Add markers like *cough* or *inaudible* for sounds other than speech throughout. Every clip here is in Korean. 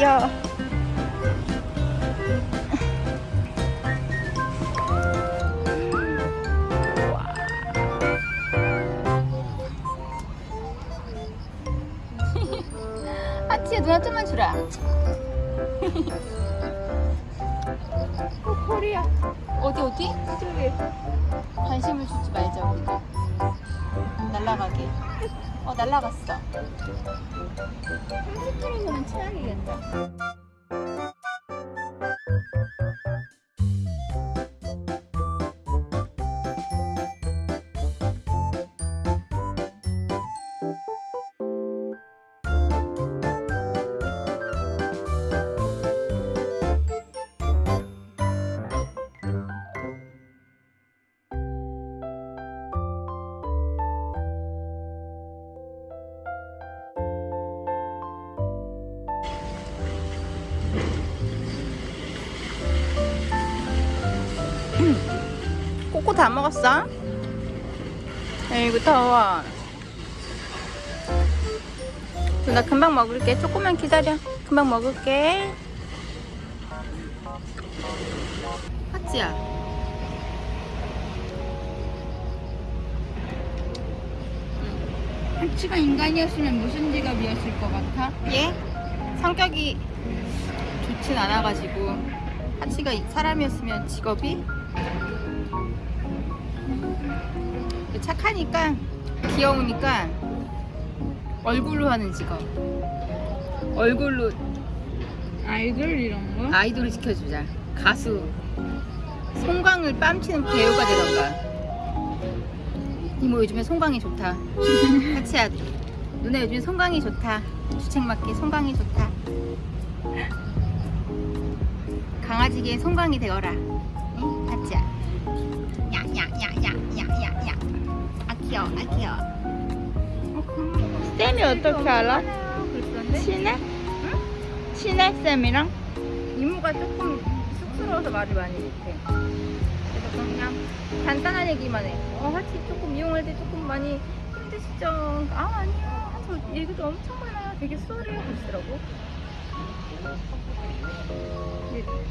귀여워. 하치야 누나 좀만 주라. 어, 코리아. 어디 어디? 저기. 관심을 주지 말자 우리가. 날라가게. 어 날라갔어. 30km면 최악이겠다. 꼬꼬 다 먹었어? 에이구 더워. 나 금방 먹을게. 조금만 기다려. 금방 먹을게. 하지야. 하치가 인간이었으면 무슨 직업이었을 것 같아? 얘 성격이 좋진 않아가지고. 하치가 사람이었으면 직업이 착하니까 귀여우니까 얼굴로 하는 직업. 얼굴로 아이돌 이런 거? 아이돌을 지켜주자. 가수. 송강을 뺨치는 배우가 되던가. 이모 요즘에 송강이 좋다. *laughs* 하치야 누나 요즘에 송강이 좋다. 주책 맞게 송강이 좋다. 강아지계 송강이 되어라. 응? 야야야야야야야 귀여워 아 귀여워 쌤이 어떻게 알아? 친해? 친해 쌤이랑? 이모가 조금 쑥스러워서 말을 많이 못해. 그래서 그냥 간단한 얘기만 해. 어, 하치 조금 이용할 때 조금 많이 힘드시죠? 아, 아니요. 저 얘기도 엄청 많아요. 되게 수월해요. 그러시더라고.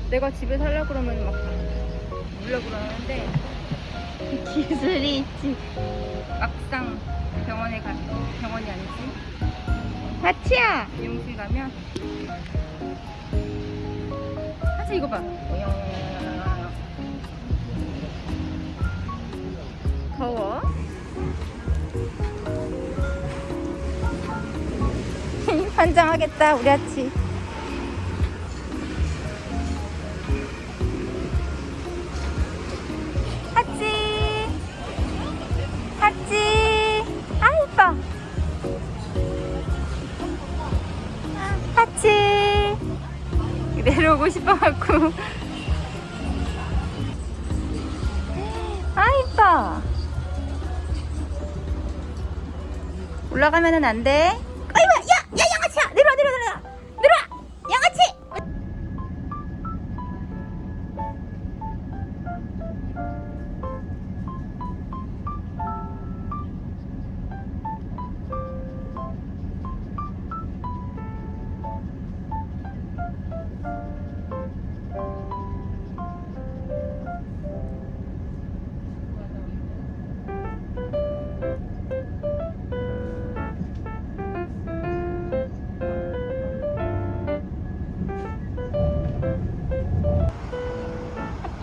내가 집에 살려 그러면 막 물려 그러는데 기술이 있지. 막상 병원에 가 병원이 아니지. 하치야! 미용실 가면? 하치 이거 봐. 더워? *laughs* 환장하겠다 우리 아치 하치 내려오고 싶어갖고. 아 이뻐. 올라가면은 안돼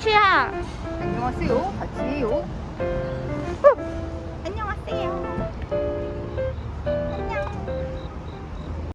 추야 안녕하세요. 같이 해요. 안녕하세요.